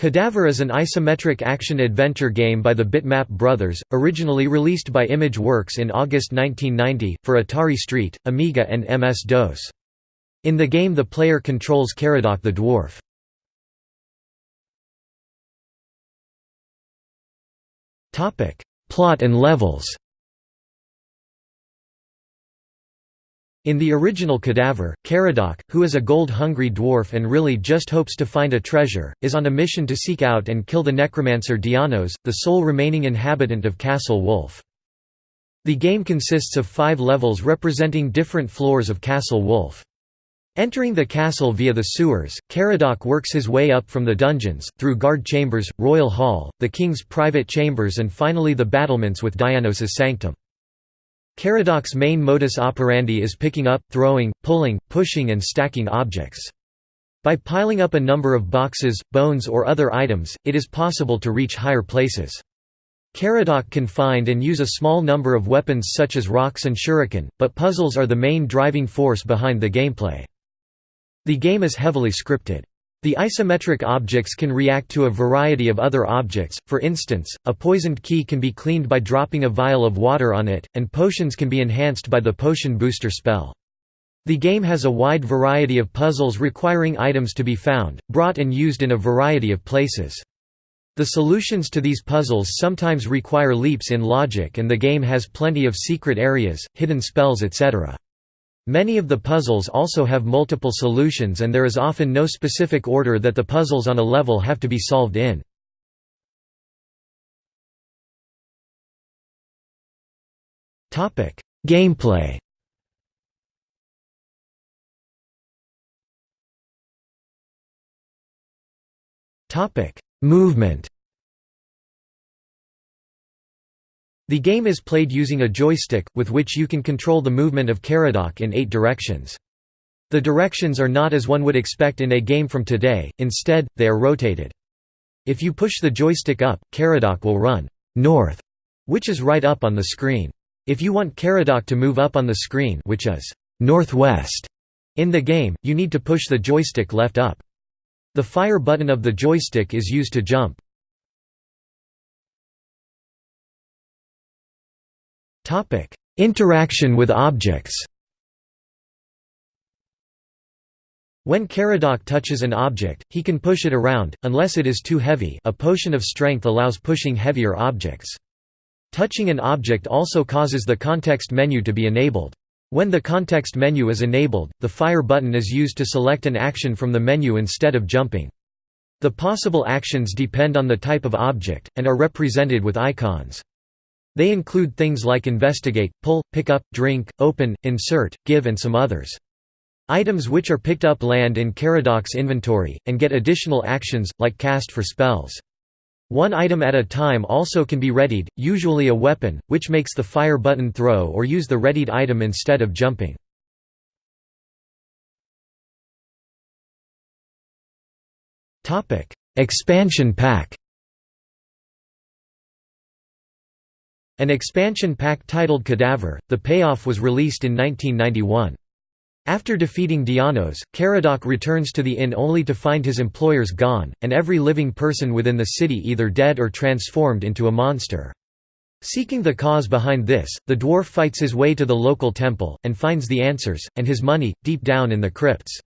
Cadaver is an isometric action-adventure game by the Bitmap Brothers, originally released by Image Works in August 1990, for Atari ST, Amiga and MS-DOS. In the game the player controls Caradoc the dwarf. Plot and levels In the original Cadaver, Caradoc, who is a gold-hungry dwarf and really just hopes to find a treasure, is on a mission to seek out and kill the necromancer Dianos, the sole remaining inhabitant of Castle Wolf. The game consists of five levels representing different floors of Castle Wolf. Entering the castle via the sewers, Caradoc works his way up from the dungeons, through guard chambers, royal hall, the king's private chambers and finally the battlements with Dianos' sanctum. Caradoc's main modus operandi is picking up, throwing, pulling, pushing and stacking objects. By piling up a number of boxes, bones or other items, it is possible to reach higher places. Caradoc can find and use a small number of weapons such as rocks and shuriken, but puzzles are the main driving force behind the gameplay. The game is heavily scripted. The isometric objects can react to a variety of other objects, for instance, a poisoned key can be cleaned by dropping a vial of water on it, and potions can be enhanced by the potion booster spell. The game has a wide variety of puzzles requiring items to be found, brought and used in a variety of places. The solutions to these puzzles sometimes require leaps in logic and the game has plenty of secret areas, hidden spells etc. Many of the puzzles also have multiple solutions and there is often no specific order that the puzzles on a level have to be solved in. Gameplay Movement The game is played using a joystick, with which you can control the movement of Caradoc in eight directions. The directions are not as one would expect in a game from today, instead, they are rotated. If you push the joystick up, Caradoc will run north, which is right up on the screen. If you want Caradoc to move up on the screen which is northwest in the game, you need to push the joystick left up. The fire button of the joystick is used to jump. Interaction with objects When Caradoc touches an object, he can push it around, unless it is too heavy a potion of strength allows pushing heavier objects. Touching an object also causes the context menu to be enabled. When the context menu is enabled, the fire button is used to select an action from the menu instead of jumping. The possible actions depend on the type of object, and are represented with icons. They include things like investigate, pull, pick up, drink, open, insert, give and some others. Items which are picked up land in Caradoc's inventory, and get additional actions, like cast for spells. One item at a time also can be readied, usually a weapon, which makes the fire button throw or use the readied item instead of jumping. Expansion pack An expansion pack titled Cadaver, The Payoff was released in 1991. After defeating Dianos, Caradoc returns to the inn only to find his employers gone, and every living person within the city either dead or transformed into a monster. Seeking the cause behind this, the dwarf fights his way to the local temple, and finds the answers, and his money, deep down in the crypts.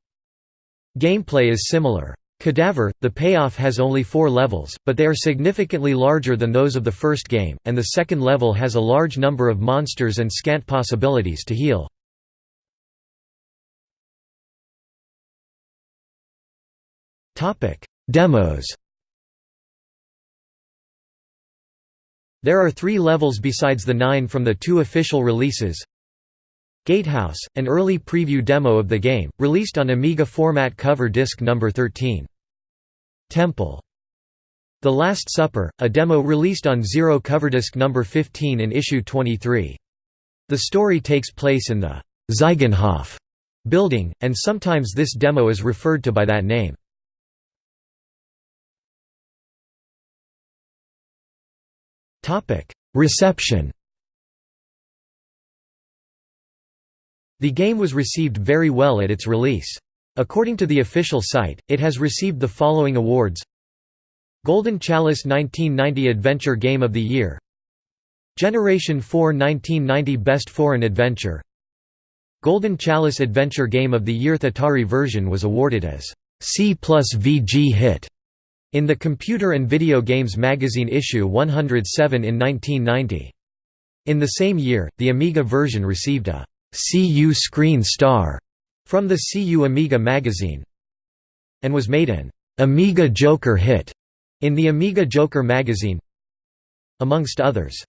Gameplay is similar. Cadaver, the payoff has only four levels, but they are significantly larger than those of the first game, and the second level has a large number of monsters and scant possibilities to heal. Demos There are three levels besides the nine from the two official releases, Gatehouse, an early preview demo of the game, released on Amiga format cover disc number 13. Temple. The Last Supper, a demo released on Zero coverdisc number 15 in issue 23. The story takes place in the Zeugenhof building, and sometimes this demo is referred to by that name. Reception The game was received very well at its release. According to the official site, it has received the following awards. Golden Chalice 1990 Adventure Game of the Year. Generation 4 1990 Best Foreign Adventure. Golden Chalice Adventure Game of the Year The Atari version was awarded as C plus VG hit in the Computer and Video Games magazine issue 107 in 1990. In the same year, the Amiga version received a CU Screen Star from the CU Amiga magazine and was made an Amiga Joker hit in the Amiga Joker magazine amongst others.